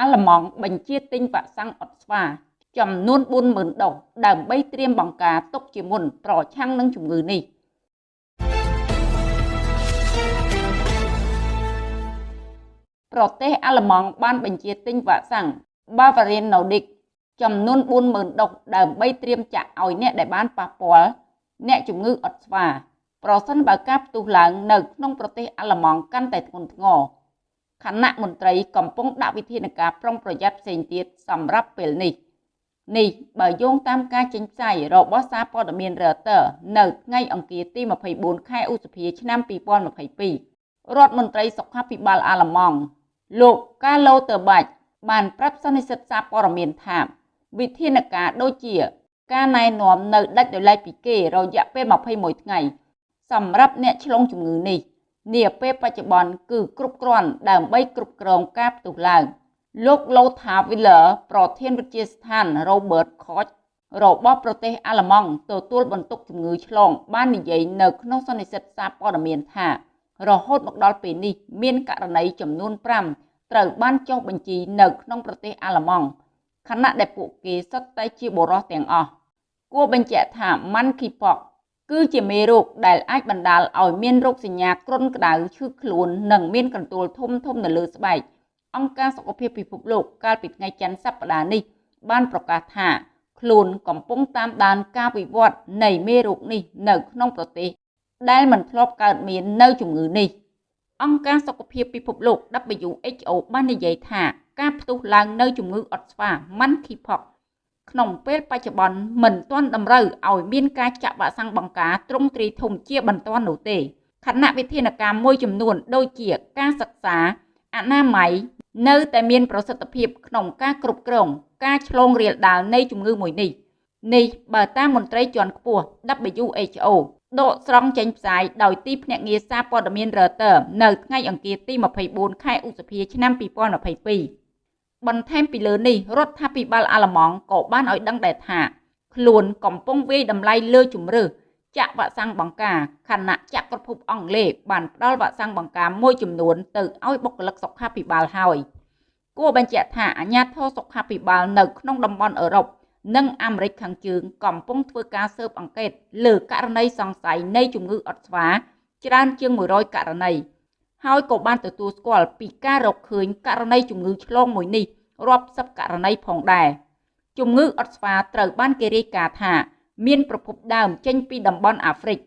អាល្លឺម៉ង់បញ្ជាទិញវ៉ាក់សាំងអុតស្វា ចំនួន40000ដូសដើម្បីត្រៀមបង្ការទុកជាមុនប្រឆាំងនឹងជំងឺនេះប្រទេសអាល្លឺម៉ង់បានបញ្ជាទិញវ៉ាក់សាំង Bavarian Nordic ចំនួន40000ដូសដើម្បីត្រៀមចាក់ឲ្យអ្នកដែលបានប៉ះពាល់អ្នកជំងឺអុតស្វា ប្រសិនបើការផ្ទុះឡើងនៅក្នុងប្រទេសអាល្លឺម៉ង់កាន់តែធ្ងន់ធ្ងរ គណៈមន្ត្រីកំពុងដាក់វិធានការប្រុងប្រយ័ត្នផ្សេងទៀតសម្រាប់ពេលនេះនេះបើយោងតាមការចេញផ្សាយរបស់សារព័ត៌មាន Reuters នៅថ្ងៃអង្គារទី24ខែឧសភាឆ្នាំ2022រដ្ឋមន្ត្រីសុខាភិបាលអាល្លឺម៉ង់លោកកាឡូតឺបាច់បានប្រាប់សន្និសីទសារព័ត៌មានថាវិធានការដូចជា ការណែនាំនៅដាច់ដោយឡែកពីគេរយៈពេល21ថ្ងៃសម្រាប់អ្នកឆ្លងជំងឺនេះ នាពេលបច្ចុប្បន្នគឺគ្រប់គ្រាន់ដើម្បីគ្រប់គ្រងការផ្ទុះឡើងលោក Lothar Wieler ប្រធានវិទ្យាស្ថាន Robert Koch របស់ប្រទេសអាល្លឺម៉ង់ទទួលបន្ទុកជំងឺឆ្លង បាននិយាយនៅក្នុងសន្និសីទសារព័ត៌មានថា រហូតមកដល់ពេលនេះមានករណីចំនួន5ត្រូវបានចុះបញ្ជីនៅក្នុងប្រទេសអាល្លឺម៉ង់ខណៈដែលពួកគេសុទ្ធតែជាបុរសទាំងអស់គួរបញ្ជាក់ថា Monkeypox គឺជាមេរោគដែលអាចបណ្ដាលឲ្យមានរោគសញ្ញាគ្រុនក្តៅឈឺខ្លួននិងមានកន្ទួលធំធំនៅលើស្បែកអង្គការសុខភាពពិភពលោកកាលពីថ្ងៃច័ន្ទសប្តាហ៍នេះបានប្រកាសថាខ្លួនកំពុងតាមដានការវិវត្តនៃមេរោគនេះនៅក្នុងប្រទេសដែលមិនធ្លាប់កើតមាននៅជំងឺនេះអង្គការសុខភាពពិភពលោក WHO បាននិយាយថាការផ្ទុះឡើងនៅជំងឺអុតស្វា Monkeypox ក្នុងពេលបច្ចុប្បន្នមិនទាន់តម្រូវឲ្យមានការចាក់វ៉ាក់សាំងបង្ការទ្រង់ទ្រីធំជាបន្ទាន់នោះទេខណៈវិធានការមួយចំនួនដូចជាការសិក្សាអនាម័យនៅតែមានប្រសិទ្ធភាពក្នុងការគ្រប់គ្រងការឆ្លងរាលដាលនៃជំងឺមួយនេះនេះបើតាមមន្ត្រីជាន់ខ្ពស់ WHO ដកស្រង់ចេញផ្សាយដោយទីភ្នាក់ងារសារព័ត៌មាន Reuters នៅថ្ងៃអង្គារទី24ខែឧសភាឆ្នាំ2022 បន្ថែមពីលើនេះរដ្ឋាភិបាលអាល្លឺម៉ង់ក៏បានឲ្យដឹងដែរថាខ្លួនកំពុងវាយតម្លៃលើជំរឿចាក់វ៉ាក់សាំងបង្ការខណៈចក្រភពអង់គ្លេសបានផ្ដល់វ៉ាក់សាំងបង្ការមួយចំនួនទៅឲ្យបុគ្គលិកសុខាភិបាលហើយគួរបញ្ជាក់ថាអាជ្ញាធរសុខាភិបាលនៅក្នុងតំបន់អឺរ៉ុបនិងអាមេរិកខាងជើងកំពុងធ្វើការស៊ើបអង្កេតលើករណីសង្ស័យនៃជំងឺអុតស្វាច្រើនជាង100ករណី ហើយក៏បានទទួលស្គាល់ពីការរកឃើញករណីជំងឺឆ្លងមួយនេះរាប់សិបករណីផងដែរជំងឺអុតស្វាត្រូវបានគេរាយការណ៍ថា មានប្រភពដើមចេញពីតំបន់អាហ្វ្រិក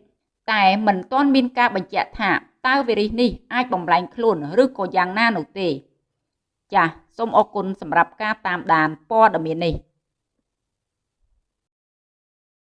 តែមិនទាន់មានការបញ្ជាក់ថាតើវីរុសនេះអាចបំលែងខ្លួនឬក៏យ៉ាងណានោះទេ ចាសសូមអរគុណសម្រាប់ការតាមដានព័ត៌មាននេះ